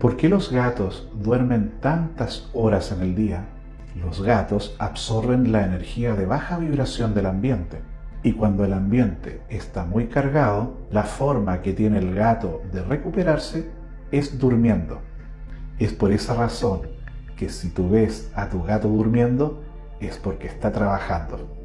¿Por qué los gatos duermen tantas horas en el día? Los gatos absorben la energía de baja vibración del ambiente y cuando el ambiente está muy cargado, la forma que tiene el gato de recuperarse es durmiendo. Es por esa razón que si tú ves a tu gato durmiendo es porque está trabajando.